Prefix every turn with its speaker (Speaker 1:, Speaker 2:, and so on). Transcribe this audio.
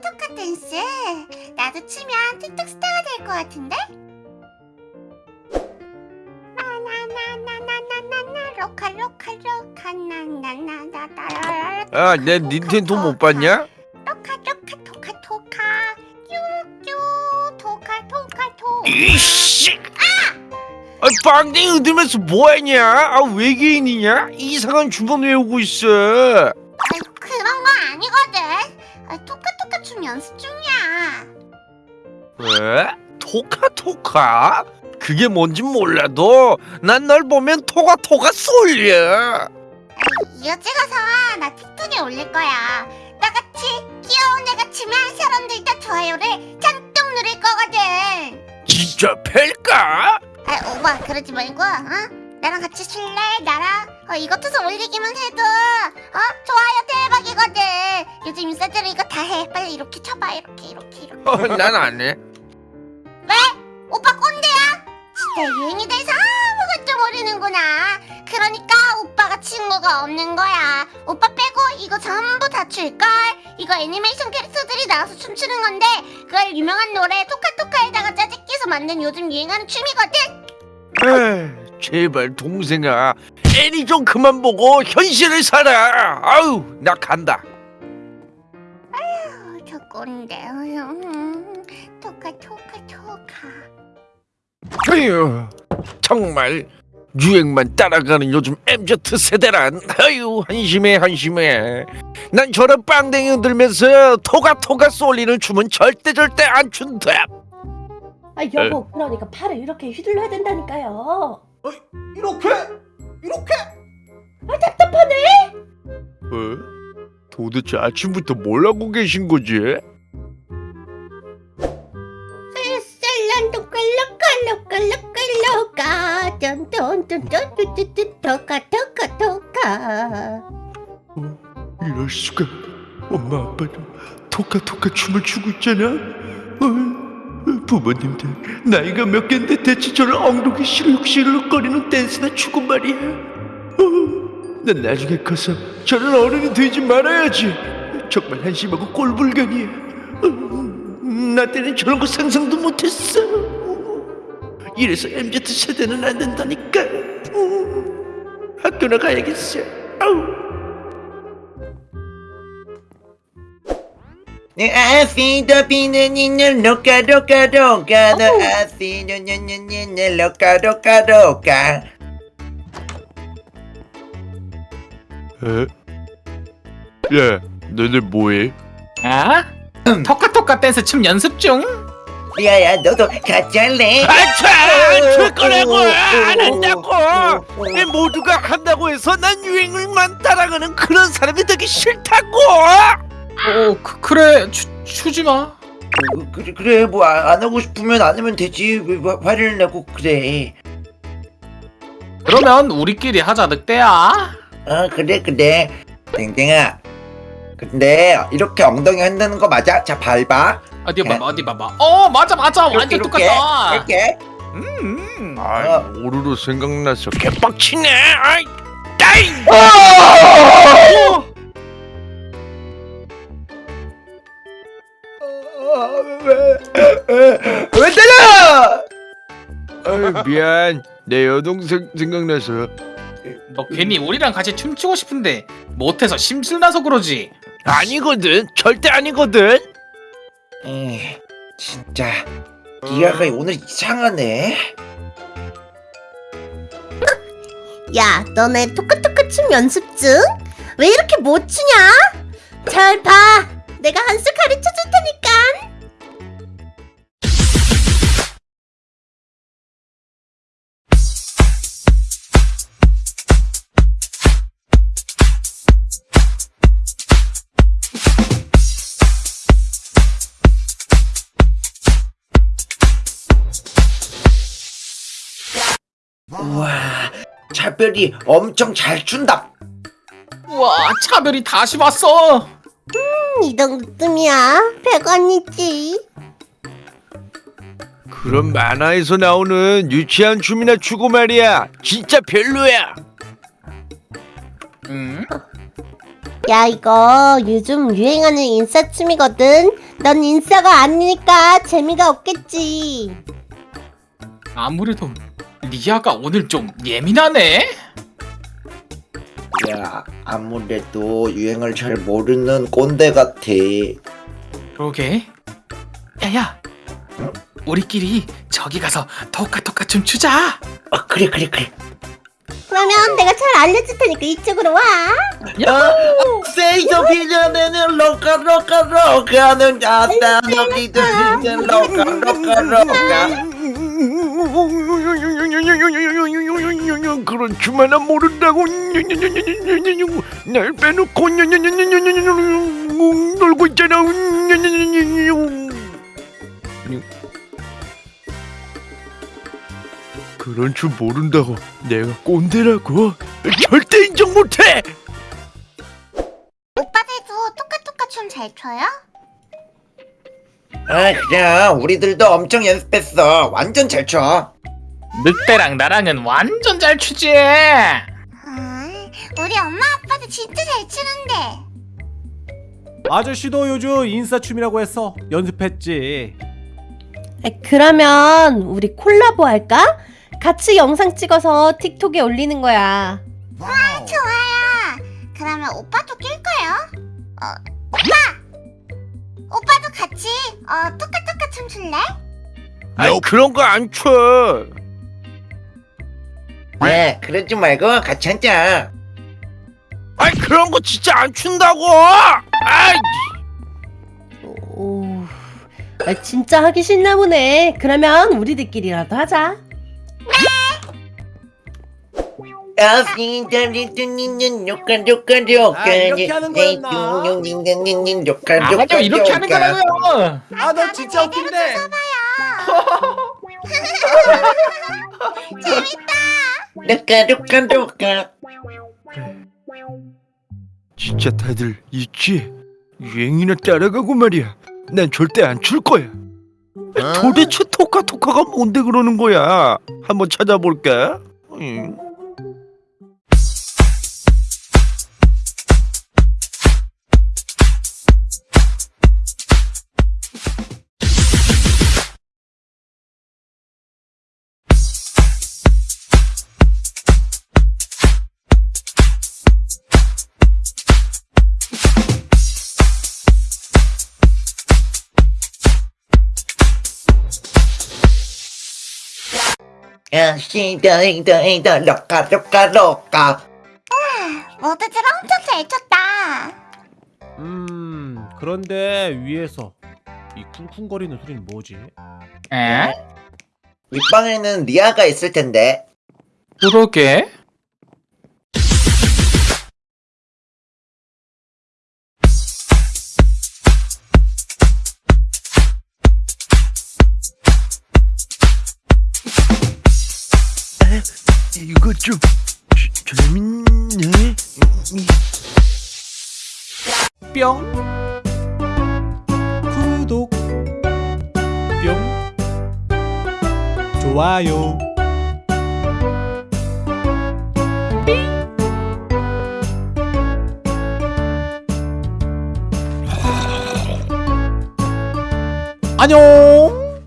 Speaker 1: Toca Toca 댄스 나도 추면 틱톡 스타가 될 것 같은데? 나나나나나나나 loca loca loca 나나나나나
Speaker 2: 아, 내 닌텐도 못 봤냐?
Speaker 1: loca loca toca toca 뀨뀨 toca toca to
Speaker 2: 이씨! 아, 빵댕이 흔들면서 뭐하냐? 아, 외계인이냐? 이상한 주문 외우고 있어.
Speaker 1: 그런 거 아니거든 아, 토 연습 중이야
Speaker 2: 왜? 토카토카? 그게 뭔진 몰라도 난 널 보면 토가토가 쏠려.
Speaker 1: 이거 찍어서 나 틱톡에 올릴 거야 나같이 귀여운 애가 치면 사람들 다 좋아요를 잔뜩 누릴 거거든
Speaker 2: 진짜 팰까?
Speaker 1: 아 오빠 그러지 말고 어? 나랑 같이 쉴래? 나랑 어, 투서 올리기만 해도 요즘 인싸들은 이거 다 해 빨리 이렇게 쳐봐 이렇게 이렇게 이렇게
Speaker 2: 어, 난 안 해.
Speaker 1: 왜? 오빠 꼰대야? 진짜 유행이 돼서 아무것도 모르는구나 그러니까 오빠가 친구가 없는 거야 오빠 빼고 이거 전부 다 줄걸 이거 애니메이션 캐릭터들이 나와서 춤추는 건데 그걸 유명한 노래 토카토카에다가 짜집기해서 만든 요즘 유행하는 춤이거든
Speaker 2: 에이, 제발 동생아, 애니 좀 그만 보고 현실을 살아. 아우, 나 간다.
Speaker 1: 어, 음, 토카 토카 토카.
Speaker 2: 아유, 정말 유행만 따라가는 요즘 MZ 세대란. 아유 한심해 한심해. 난 저런 빵댕이 흔들면서 토가토가 쏠리는 춤은 절대 절대 안 춘다.
Speaker 3: 아 여보 그러니까 팔을 이렇게 휘둘러야 된다니까요.
Speaker 4: 이렇게? 이렇게?
Speaker 3: 아 답답하네.
Speaker 2: 어? 도대체 아침부터 뭘 하고 계신 거지?
Speaker 3: 셀란도 토카 토카 토카
Speaker 2: 이럴 수가. 엄마 아빠도 토카 토카 춤을 추고 있잖아. 어, 부모님들 나이가 몇 갠데 대체 저런 엉덩이 실룩실룩거리는 댄스나 추고 말이야. 어, 난 나중에 커서 저런 어른이 되지 말아야지. 정말 한심하고 꼴불견이야. 어, 나 때는 저런 거 상상도 못했어. 이래서 MZ 세대는 안 된다니까. 어, 학교나 가야겠어. 아우.
Speaker 4: 내 아시도 비는 이는 로까 로까 로까 너 아시도 냐냐냐냐 로까 로까 로까
Speaker 2: 에? 야, 너네 뭐해?
Speaker 5: 아? 토카토카 댄스 춤 연습 중?
Speaker 4: 리아야 너도 같이 할래?
Speaker 2: 아차! 안줄 거라고! 안 한다고! 이 모두가 한다고 해서 난 유행을만 따라가는 그런 사람이 되기 싫다고!
Speaker 5: 어 그, 그래 추, 추지 마
Speaker 4: 어, 그래 그래 뭐 안 하고 싶으면 안 하면 되지 왜 화- 화를 내고 그래
Speaker 5: 그러면 우리끼리 하자 늑대야
Speaker 4: 어 그래 그래 땡땡아 근데 이렇게 엉덩이 한다는 거 맞아? 자 밟아
Speaker 5: 어디 봐봐 어디 봐봐 어 맞아 맞아 완전
Speaker 4: 이렇게,
Speaker 5: 똑같다
Speaker 4: 이렇게
Speaker 5: 음.
Speaker 2: 아, 오르르 생각나서 개빡치네! 아이! 따이!
Speaker 4: 왜 때려
Speaker 2: 아이, 미안. 내 여동생 생각나서.
Speaker 5: 너 괜히 우리랑 같이 춤추고 싶은데 못해서 심술나서 그러지
Speaker 2: 아니거든. 절대 아니거든.
Speaker 4: 에이, 진짜 리아가 오늘 이상하네
Speaker 3: 야 너네 토카토카 춤 연습 중? 왜 이렇게 못 추냐? 잘봐 내가 한수 가르쳐 줄
Speaker 4: 우와 차별이 엄청 잘 춘다
Speaker 5: 우와 차별이 다시 왔어
Speaker 3: 이 정도쯤이야 100원이지
Speaker 2: 그런 만화에서 나오는 유치한 춤이나 추고 말이야. 진짜 별로야.
Speaker 5: 음?
Speaker 3: 야 이거 요즘 유행하는 인싸춤이거든 넌 인싸가 아니니까 재미가 없겠지
Speaker 5: 아무래도 리아가 오늘 좀 예민하네.
Speaker 4: 야 아무래도 유행을 잘 모르는 꼰대 같아
Speaker 5: 그러게. 야야, 우리끼리 저기 가서 토카토카 춤 추자.
Speaker 4: 아 그래 그래 그래
Speaker 3: 그러면 내가 잘 알려줄 테니까 이쪽으로 와
Speaker 4: 세이저 비전에는 로카 로카 로카는 아따 너희들 비전 로카 로카 로카
Speaker 2: 그런 춤 하나 모른다고 날 빼놓고 놀고 있잖아 그런 춤 모른다고 내가 꼰대라고 절대 인정 못해
Speaker 1: 오빠들도 토카토카 춤잘 춰요?
Speaker 4: 아 그래 우리들도 엄청 연습했어 완전 잘춰
Speaker 5: 늑대랑 나랑은 완전 잘 추지.
Speaker 1: 아, 우리 엄마 아빠도 진짜 잘 추는데.
Speaker 6: 아저씨도 요즘 인싸춤이라고 해서 연습했지.
Speaker 3: 아, 그러면 우리 콜라보 할까? 같이 영상 찍어서 틱톡에 올리는 거야
Speaker 1: 좋아요. 그러면 오빠도 낄 거요? 어, 오빠! 오빠도 같이 어 토카토카 춤 출래?
Speaker 2: 아이 그런 거 안 춰.
Speaker 4: 야 그러지 말고 같이 하자.
Speaker 2: 아이 그런 거 진짜 안 춘다고. 아이
Speaker 3: 오, 아, 진짜 하기 싫나 보네. 그러면 우리들끼리라도 하자.
Speaker 4: 로카 로카
Speaker 6: 아, 이렇게 하는 거였나?
Speaker 4: 로카
Speaker 5: 아, 맞아. 이렇게 하는 거라고요.
Speaker 6: 아 너 진짜 웃긴데.
Speaker 4: 로카
Speaker 2: 진짜 다들 있지? 유행이나 따라가고 말이야. 난 절대 안 출 거야. 도대체 토카토카가 뭔데 그러는 거야? 한번 찾아볼까? 음.
Speaker 4: 아시다리드니는 로카 로카 로카
Speaker 1: 모두들 엄청 잘 췄다.
Speaker 6: 음 그런데 위에서 이 쿵쿵거리는 소리는 뭐지?
Speaker 5: 에?
Speaker 4: 윗방에는 리아가 있을 텐데
Speaker 5: 그러게.
Speaker 2: 좀 재- 재밌네.
Speaker 6: 뿅. 구독. 뿅. 좋아요. 안녕